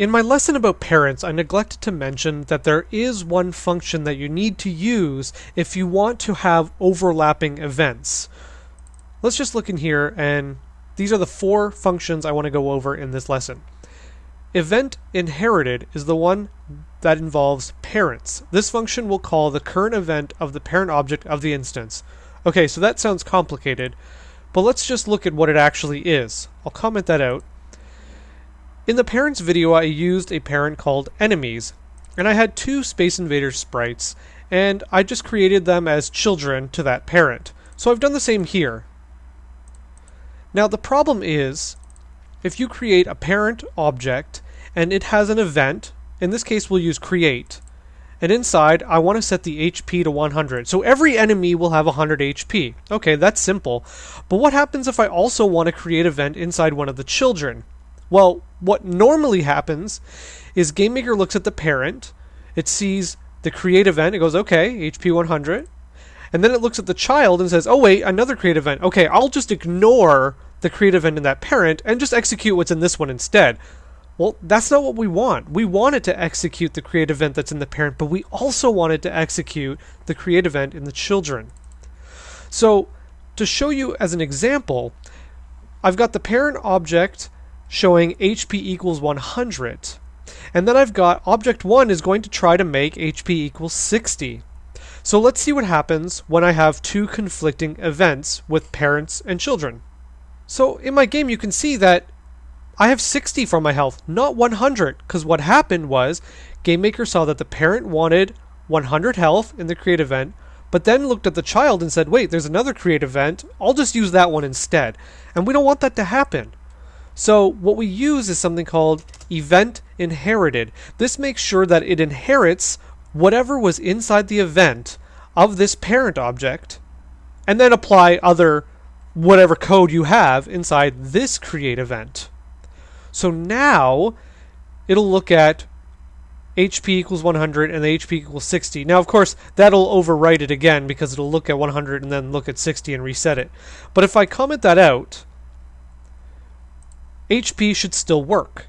In my lesson about parents, I neglected to mention that there is one function that you need to use if you want to have overlapping events. Let's just look in here and these are the four functions I want to go over in this lesson. Event inherited is the one that involves parents. This function will call the current event of the parent object of the instance. Okay, so that sounds complicated, but let's just look at what it actually is. I'll comment that out. In the parents video, I used a parent called enemies, and I had two Space Invaders sprites, and I just created them as children to that parent. So I've done the same here. Now the problem is, if you create a parent object and it has an event, in this case we'll use create, and inside I want to set the HP to 100. So every enemy will have 100 HP. Okay, that's simple. But what happens if I also want to create an event inside one of the children? Well, what normally happens is GameMaker looks at the parent, it sees the create event, it goes, okay, HP 100, and then it looks at the child and says, oh wait, another create event. Okay, I'll just ignore the create event in that parent and just execute what's in this one instead. Well, that's not what we want. We want it to execute the create event that's in the parent, but we also want it to execute the create event in the children. So, to show you as an example, I've got the parent object showing HP equals 100. And then I've got object 1 is going to try to make HP equals 60. So let's see what happens when I have two conflicting events with parents and children. So in my game you can see that I have 60 for my health, not 100, because what happened was GameMaker saw that the parent wanted 100 health in the create event, but then looked at the child and said, wait, there's another create event, I'll just use that one instead. And we don't want that to happen. So what we use is something called event inherited. This makes sure that it inherits whatever was inside the event of this parent object and then apply other whatever code you have inside this create event. So now it'll look at HP equals 100 and the HP equals 60. Now, of course, that'll overwrite it again because it'll look at 100 and then look at 60 and reset it. But if I comment that out, HP should still work.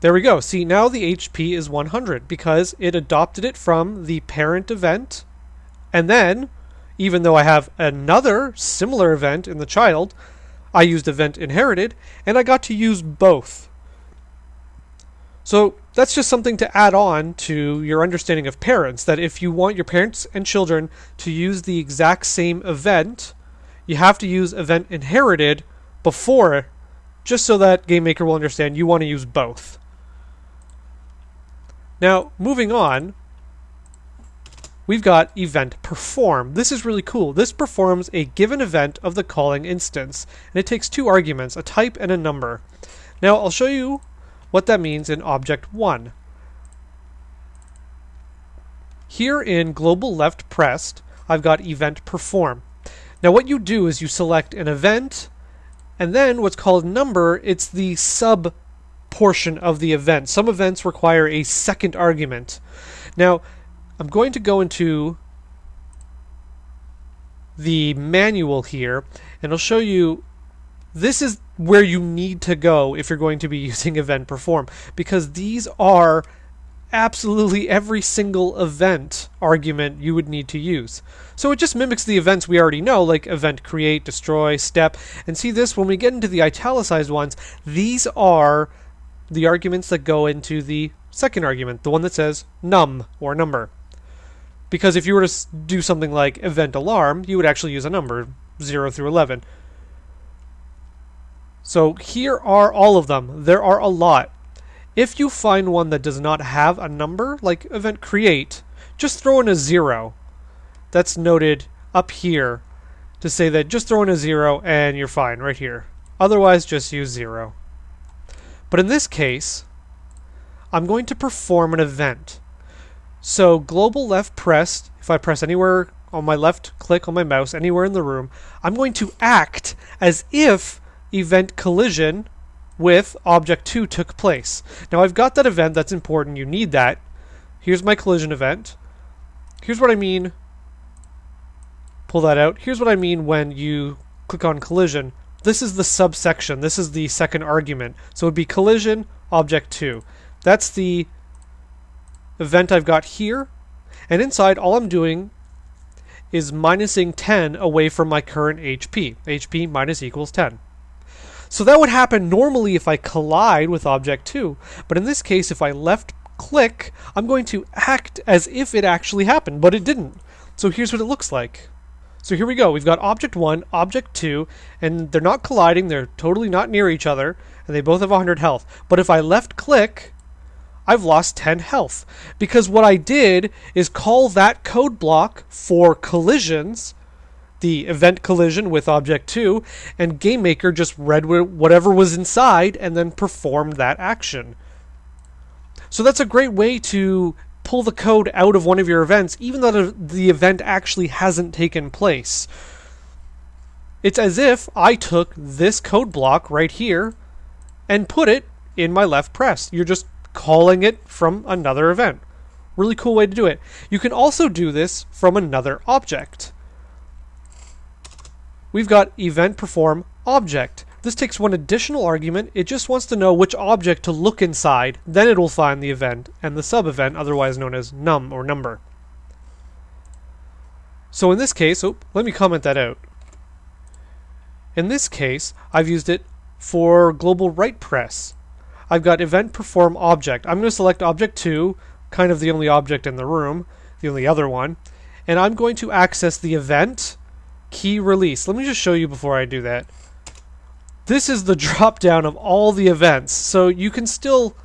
There we go. See, now the HP is 100 because it adopted it from the parent event. And then, even though I have another similar event in the child, I used event inherited and I got to use both. So that's just something to add on to your understanding of parents that if you want your parents and children to use the exact same event, you have to use event inherited before just so that GameMaker will understand you want to use both. Now, moving on, we've got event perform. This is really cool. This performs a given event of the calling instance, and it takes two arguments, a type and a number. Now, I'll show you what that means in object 1. Here in global left pressed, I've got event perform. Now what you do is you select an event and then what's called number, it's the sub portion of the event. Some events require a second argument. Now, I'm going to go into the manual here, and I'll show you this is where you need to go if you're going to be using event perform, because these are absolutely every single event argument you would need to use. So it just mimics the events we already know, like event create, destroy, step. And see this, when we get into the italicized ones, these are the arguments that go into the second argument, the one that says num or number. Because if you were to do something like event alarm, you would actually use a number, 0 through 11. So here are all of them. There are a lot. If you find one that does not have a number, like event create, just throw in a zero. That's noted up here to say that just throw in a zero and you're fine right here. Otherwise, just use zero. But in this case, I'm going to perform an event. So global left pressed, if I press anywhere on my left click on my mouse, anywhere in the room, I'm going to act as if event collision with object 2 took place. Now I've got that event, that's important, you need that. Here's my collision event. Here's what I mean, pull that out. Here's what I mean when you click on collision. This is the subsection, this is the second argument. So it would be collision, object 2. That's the event I've got here. And inside, all I'm doing is minusing 10 away from my current HP. HP minus equals 10. So that would happen normally if I collide with object 2, but in this case, if I left click, I'm going to act as if it actually happened, but it didn't. So here's what it looks like. So here we go. We've got object 1, object 2, and they're not colliding, they're totally not near each other, and they both have 100 health. But if I left click, I've lost 10 health. Because what I did is call that code block for collisions, the event collision with object 2, and GameMaker just read whatever was inside and then performed that action. So that's a great way to pull the code out of one of your events, even though the event actually hasn't taken place. It's as if I took this code block right here and put it in my left press. You're just calling it from another event. Really cool way to do it. You can also do this from another object. We've got event perform object. This takes one additional argument. It just wants to know which object to look inside. Then it will find the event and the sub-event, otherwise known as num or number. So in this case, oh, let me comment that out. In this case, I've used it for global right press. I've got event perform object. I'm going to select object 2, kind of the only object in the room, the only other one, and I'm going to access the event key release. Let me just show you before I do that. This is the drop down of all the events, so you can still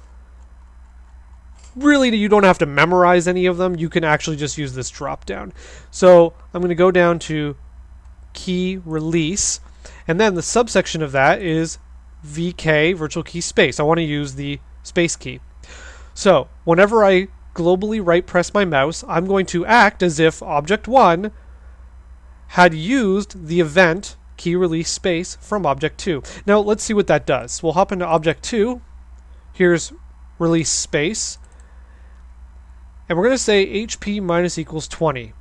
really you don't have to memorize any of them. You can actually just use this drop down. So I'm going to go down to key release, and then the subsection of that is VK virtual key space. I want to use the space key. So whenever I globally right press my mouse, I'm going to act as if object one had used the event key release space from object 2. Now let's see what that does. We'll hop into object 2. Here's release space. And we're going to say HP minus equals 20.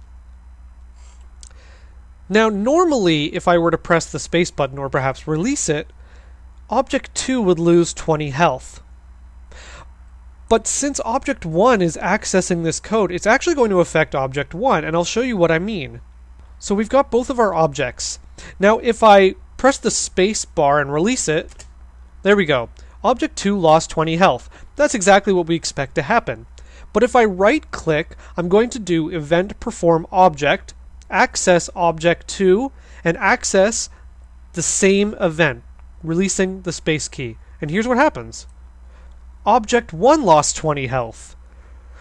Now normally if I were to press the space button or perhaps release it, object 2 would lose 20 health. But since object 1 is accessing this code, it's actually going to affect object 1, and I'll show you what I mean. So we've got both of our objects. Now, if I press the space bar and release it, there we go. Object 2 lost 20 health. That's exactly what we expect to happen. But if I right click, I'm going to do event perform object, access object 2, and access the same event, releasing the space key. And here's what happens. Object 1 lost 20 health.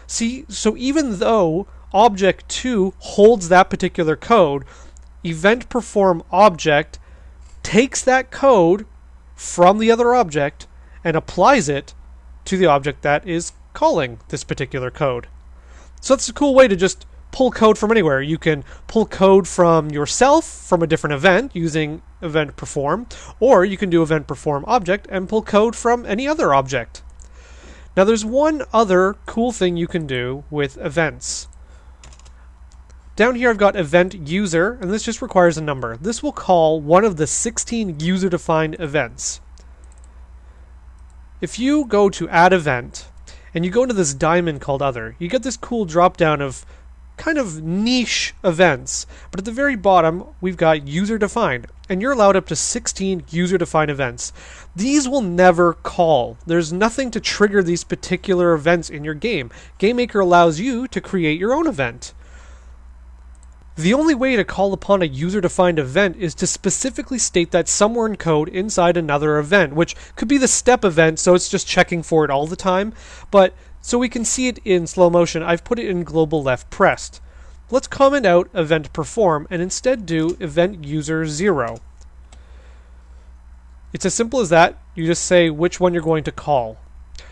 See, so even though object 2 holds that particular code, event perform object takes that code from the other object and applies it to the object that is calling this particular code. So that's a cool way to just pull code from anywhere. You can pull code from yourself from a different event using event perform, or you can do event perform object and pull code from any other object. Now there's one other cool thing you can do with events. Down here I've got event user, and this just requires a number. This will call one of the 16 user-defined events. If you go to add event, and you go into this diamond called other, you get this cool drop down of kind of niche events. But at the very bottom, we've got user defined, and you're allowed up to 16 user defined events. These will never call. There's nothing to trigger these particular events in your game. GameMaker allows you to create your own event. The only way to call upon a user-defined event is to specifically state that somewhere in code inside another event, which could be the step event, so it's just checking for it all the time. But so we can see it in slow motion, I've put it in global left pressed. Let's comment out event perform and instead do event user 0. It's as simple as that. You just say which one you're going to call.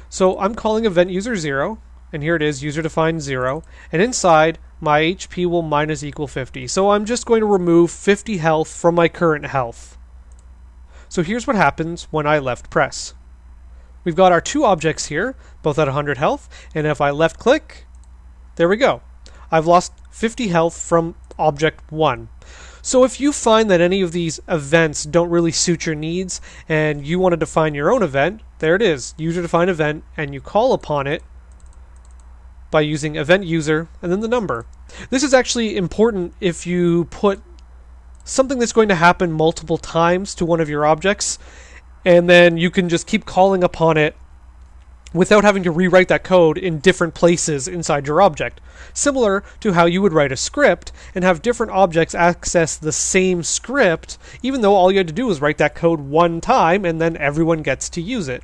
So I'm calling event user 0, and here it is, user defined 0, and inside my HP will minus equal 50. So I'm just going to remove 50 health from my current health. So here's what happens when I left press. We've got our two objects here, both at 100 health, and if I left click, there we go. I've lost 50 health from object 1. So if you find that any of these events don't really suit your needs and you want to define your own event, there it is, user defined event, and you call upon it by using event user and then the number. This is actually important if you put something that's going to happen multiple times to one of your objects, and then you can just keep calling upon it without having to rewrite that code in different places inside your object. Similar to how you would write a script and have different objects access the same script, even though all you had to do was write that code one time and then everyone gets to use it.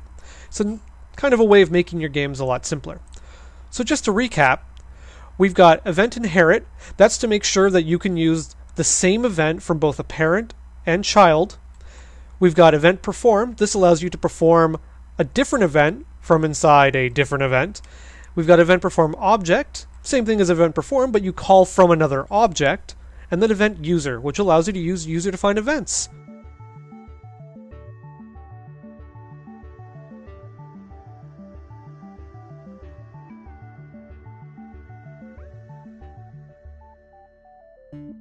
So, kind of a way of making your games a lot simpler. So, just to recap, we've got event inherit, that's to make sure that you can use the same event from both a parent and child. We've got event perform. This allows you to perform a different event from inside a different event. We've got event perform object, same thing as event perform, but you call from another object. And then event user, which allows you to use user defined events.